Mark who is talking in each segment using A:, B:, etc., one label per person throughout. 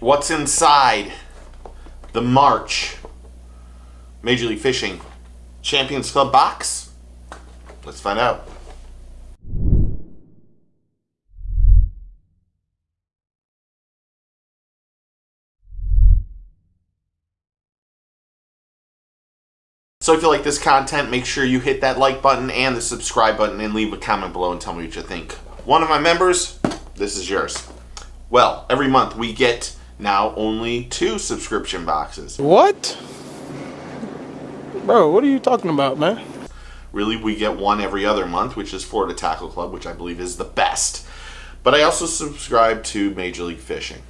A: What's inside the March Major League Fishing Champions Club box? Let's find out. So if you like this content, make sure you hit that like button and the subscribe button and leave a comment below and tell me what you think. One of my members, this is yours. Well, every month we get now only two subscription boxes.
B: What? Bro, what are you talking about, man?
A: Really, we get one every other month, which is Florida Tackle Club, which I believe is the best. But I also subscribe to Major League Fishing.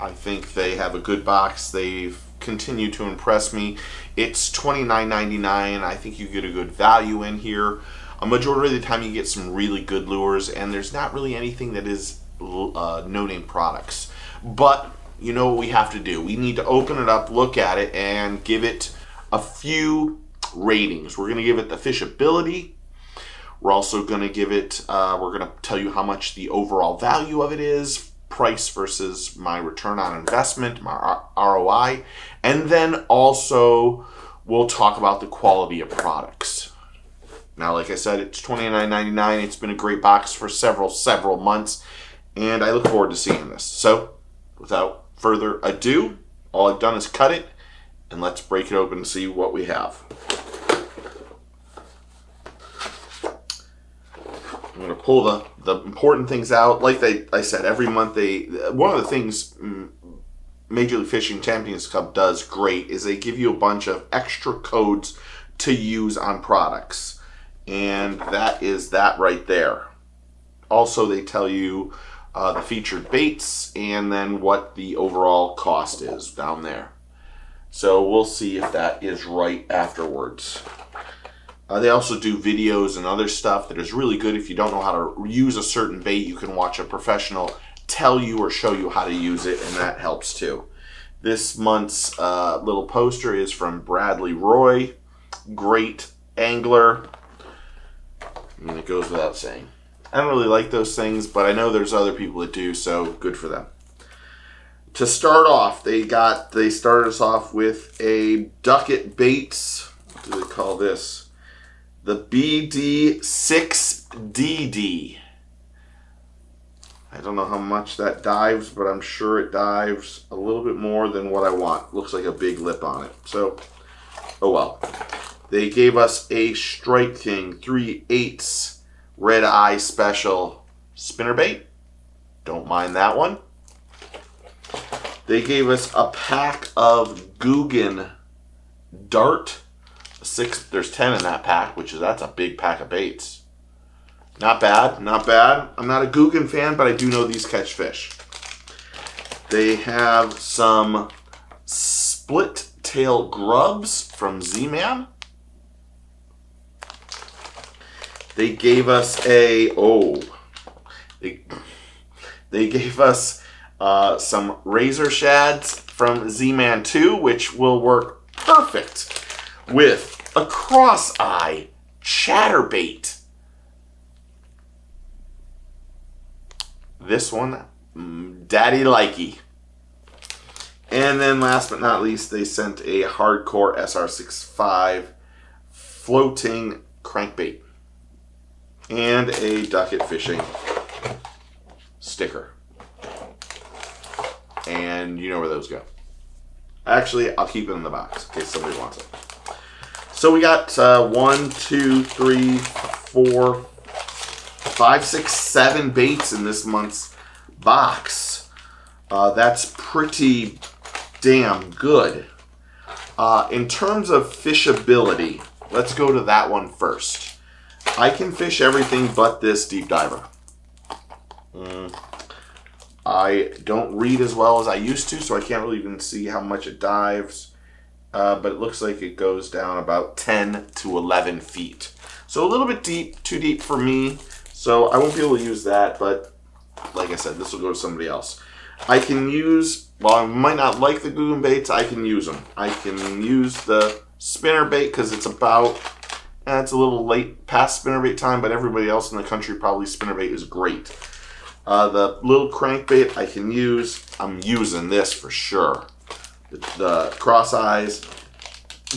A: I think they have a good box. They've continued to impress me. It's $29.99. I think you get a good value in here. A majority of the time you get some really good lures and there's not really anything that is uh, no-name products. But you know what we have to do. We need to open it up, look at it, and give it a few ratings. We're going to give it the fishability. We're also going to give it, uh, we're going to tell you how much the overall value of it is, price versus my return on investment, my ROI. And then also we'll talk about the quality of products. Now, like I said, it's $29.99. It's been a great box for several, several months. And I look forward to seeing this. So, without further ado, all I've done is cut it. And let's break it open and see what we have. I'm going to pull the, the important things out. Like they, I said, every month they, one of the things mm, Major League Fishing Champions Cup does great is they give you a bunch of extra codes to use on products. And that is that right there. Also, they tell you uh, the featured baits and then what the overall cost is down there. So we'll see if that is right afterwards. Uh, they also do videos and other stuff that is really good. If you don't know how to use a certain bait, you can watch a professional tell you or show you how to use it, and that helps too. This month's uh, little poster is from Bradley Roy, great angler. and it goes without saying. I don't really like those things, but I know there's other people that do, so good for them. To start off, they got they started us off with a Duckett Baits. What do they call this? the BD6DD. I don't know how much that dives, but I'm sure it dives a little bit more than what I want. Looks like a big lip on it. So, oh well. They gave us a Strike King 3 8 Red Eye Special spinnerbait. Don't mind that one. They gave us a pack of Googan Dart. Six there's 10 in that pack which is that's a big pack of baits. Not bad not bad. I'm not a Googan fan but i do know these catch fish. They have some split tail grubs from z-man they gave us a oh they, they gave us uh, some razor shads from z-man 2 which will work perfect with a cross-eye chatterbait. This one, mm, Daddy Likey. And then last but not least, they sent a hardcore SR65 floating crankbait and a Duckett fishing sticker. And you know where those go. Actually, I'll keep it in the box in case somebody wants it. So we got uh, one, two, three, four, five, six, seven baits in this month's box. Uh, that's pretty damn good. Uh, in terms of fishability, let's go to that one first. I can fish everything but this deep diver. Mm. I don't read as well as I used to, so I can't really even see how much it dives uh, but it looks like it goes down about 10 to 11 feet. So a little bit deep, too deep for me, so I won't be able to use that, but like I said, this will go to somebody else. I can use, while I might not like the Googan baits, I can use them. I can use the spinner bait because it's about, eh, it's a little late past spinner bait time, but everybody else in the country probably spinner bait is great. Uh, the little crankbait I can use. I'm using this for sure. The, the cross eyes.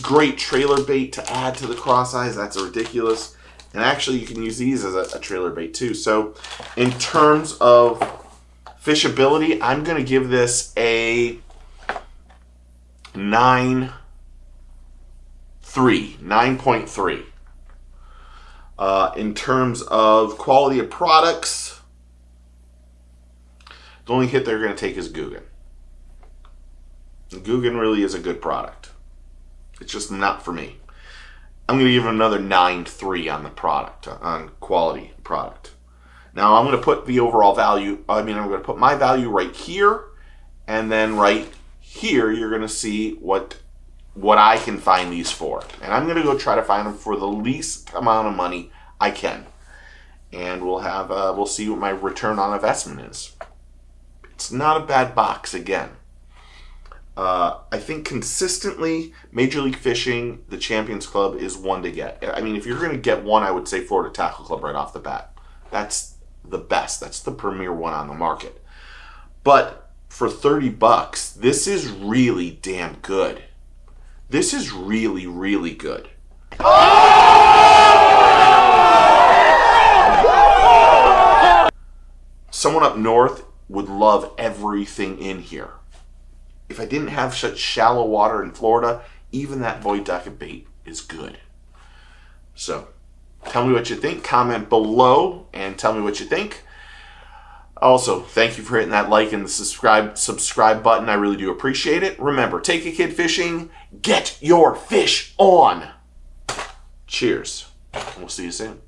A: Great trailer bait to add to the cross eyes. That's ridiculous. And actually, you can use these as a, a trailer bait too. So, in terms of fishability, I'm going to give this a 9 9.3. Uh, in terms of quality of products, the only hit they're going to take is Googan. Googan really is a good product. It's just not for me. I'm going to give it another 9.3 on the product, on quality product. Now I'm going to put the overall value, I mean, I'm going to put my value right here, and then right here, you're going to see what what I can find these for. And I'm going to go try to find them for the least amount of money I can. And we'll have, uh, we'll see what my return on investment is. It's not a bad box again. Uh, I think consistently, Major League Fishing, the Champions Club is one to get. I mean, if you're going to get one, I would say Florida Tackle Club right off the bat. That's the best. That's the premier one on the market. But for 30 bucks, this is really damn good. This is really, really good. Someone up north would love everything in here. If I didn't have such shallow water in Florida, even that Boyd Duckett bait is good. So, tell me what you think. Comment below and tell me what you think. Also, thank you for hitting that like and the subscribe subscribe button. I really do appreciate it. Remember, take a kid fishing, get your fish on. Cheers. We'll see you soon.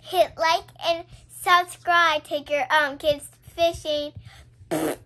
B: Hit like and subscribe. Take your um kids fishing.